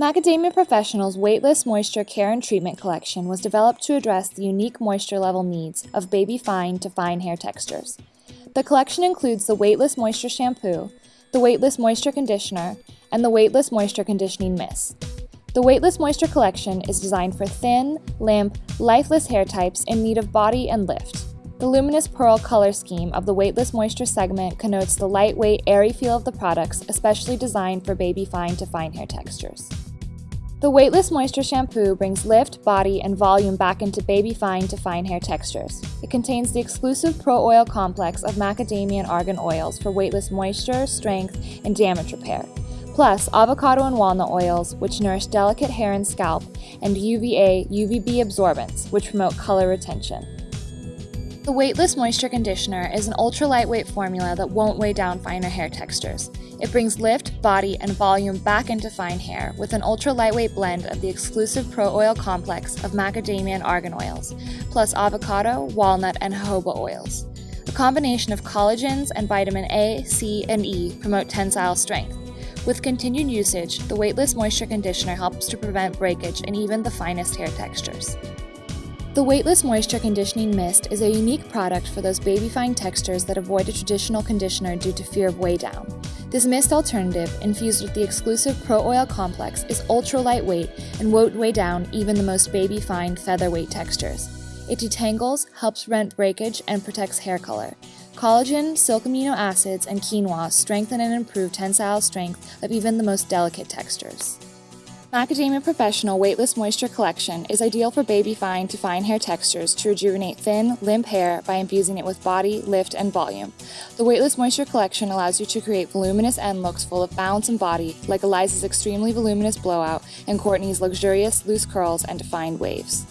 Macadamia Professional's Weightless Moisture Care and Treatment Collection was developed to address the unique moisture level needs of baby fine to fine hair textures. The collection includes the Weightless Moisture Shampoo, the Weightless Moisture Conditioner, and the Weightless Moisture Conditioning Mist. The Weightless Moisture Collection is designed for thin, limp, lifeless hair types in need of body and lift. The luminous pearl color scheme of the Weightless Moisture segment connotes the lightweight, airy feel of the products, especially designed for baby fine to fine hair textures. The Weightless Moisture Shampoo brings lift, body, and volume back into baby fine to fine hair textures. It contains the exclusive Pro Oil complex of macadamia and argan oils for weightless moisture, strength, and damage repair, plus avocado and walnut oils, which nourish delicate hair and scalp, and UVA, UVB absorbents, which promote color retention. The Weightless Moisture Conditioner is an ultra lightweight formula that won't weigh down finer hair textures. It brings lift, body, and volume back into fine hair with an ultra lightweight blend of the exclusive Pro Oil complex of macadamia and argan oils, plus avocado, walnut, and jojoba oils. A combination of collagens and vitamin A, C, and E promote tensile strength. With continued usage, the Weightless Moisture Conditioner helps to prevent breakage in even the finest hair textures. The Weightless Moisture Conditioning Mist is a unique product for those baby fine textures that avoid a traditional conditioner due to fear of weigh down. This mist alternative, infused with the exclusive Pro Oil complex, is ultra lightweight and won't weigh down even the most baby fine featherweight textures. It detangles, helps prevent breakage, and protects hair color. Collagen, silk amino acids, and quinoa strengthen and improve tensile strength of even the most delicate textures. Macadamia Professional Weightless Moisture Collection is ideal for baby fine to fine hair textures to rejuvenate thin, limp hair by infusing it with body, lift, and volume. The Weightless Moisture Collection allows you to create voluminous end looks full of bounce and body, like Eliza's extremely voluminous blowout and Courtney's luxurious loose curls and defined waves.